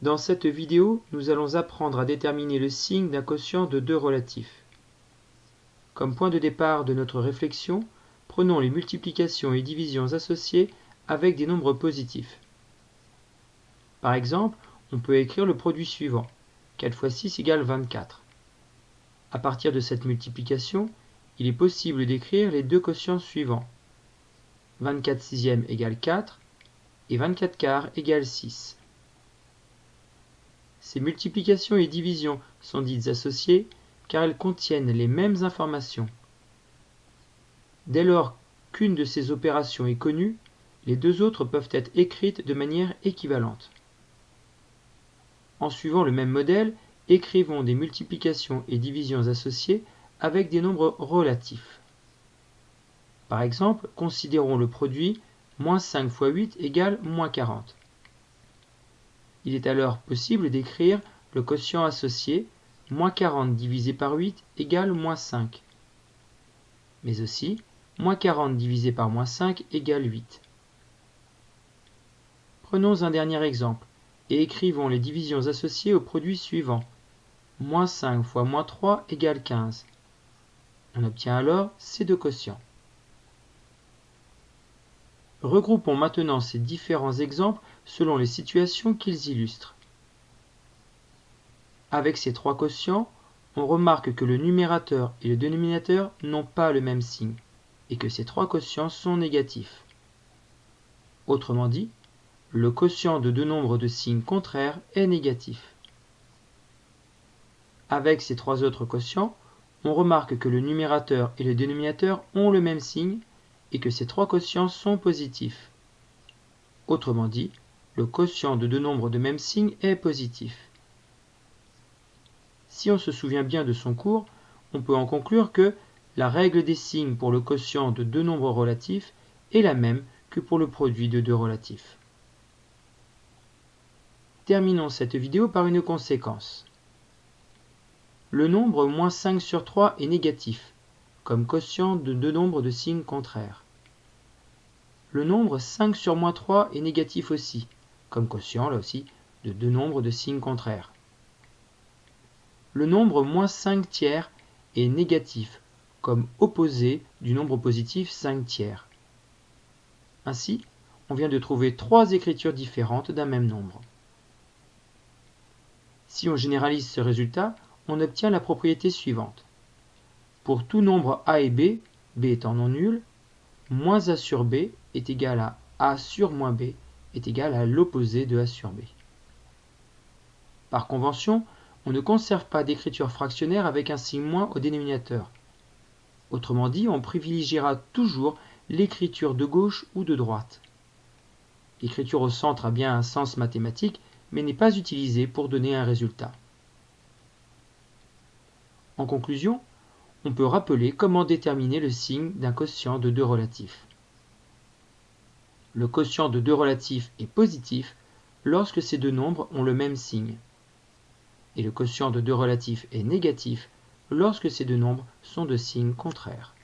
Dans cette vidéo, nous allons apprendre à déterminer le signe d'un quotient de deux relatifs. Comme point de départ de notre réflexion, prenons les multiplications et divisions associées avec des nombres positifs. Par exemple, on peut écrire le produit suivant. 4 fois 6 égale 24. À partir de cette multiplication, il est possible d'écrire les deux quotients suivants. 24 sixièmes égale 4 et 24 quarts égale 6. Ces multiplications et divisions sont dites associées car elles contiennent les mêmes informations. Dès lors qu'une de ces opérations est connue, les deux autres peuvent être écrites de manière équivalente. En suivant le même modèle, écrivons des multiplications et divisions associées avec des nombres relatifs. Par exemple, considérons le produit moins 5 fois 8 égale moins 40. Il est alors possible d'écrire le quotient associé moins 40 divisé par 8 égale moins 5. Mais aussi, moins 40 divisé par moins 5 égale 8. Prenons un dernier exemple et écrivons les divisions associées au produit suivant. Moins 5 fois moins 3 égale 15. On obtient alors ces deux quotients. Regroupons maintenant ces différents exemples selon les situations qu'ils illustrent. Avec ces trois quotients, on remarque que le numérateur et le dénominateur n'ont pas le même signe, et que ces trois quotients sont négatifs. Autrement dit, le quotient de deux nombres de signes contraires est négatif. Avec ces trois autres quotients, on remarque que le numérateur et le dénominateur ont le même signe et que ces trois quotients sont positifs. Autrement dit, le quotient de deux nombres de même signe est positif. Si on se souvient bien de son cours, on peut en conclure que la règle des signes pour le quotient de deux nombres relatifs est la même que pour le produit de deux relatifs. Terminons cette vidéo par une conséquence. Le nombre moins 5 sur 3 est négatif, comme quotient de deux nombres de signes contraires. Le nombre 5 sur moins 3 est négatif aussi, comme quotient, là aussi, de deux nombres de signes contraires. Le nombre moins 5 tiers est négatif, comme opposé du nombre positif 5 tiers. Ainsi, on vient de trouver trois écritures différentes d'un même nombre. Si on généralise ce résultat, on obtient la propriété suivante. Pour tout nombre a et b, b étant non nul, moins a sur b est égal à a sur moins b est égal à l'opposé de a sur b. Par convention, on ne conserve pas d'écriture fractionnaire avec un signe moins au dénominateur. Autrement dit, on privilégiera toujours l'écriture de gauche ou de droite. L'écriture au centre a bien un sens mathématique, mais n'est pas utilisée pour donner un résultat. En conclusion, on peut rappeler comment déterminer le signe d'un quotient de deux relatifs. Le quotient de deux relatifs est positif lorsque ces deux nombres ont le même signe. Et le quotient de deux relatifs est négatif lorsque ces deux nombres sont de signes contraires.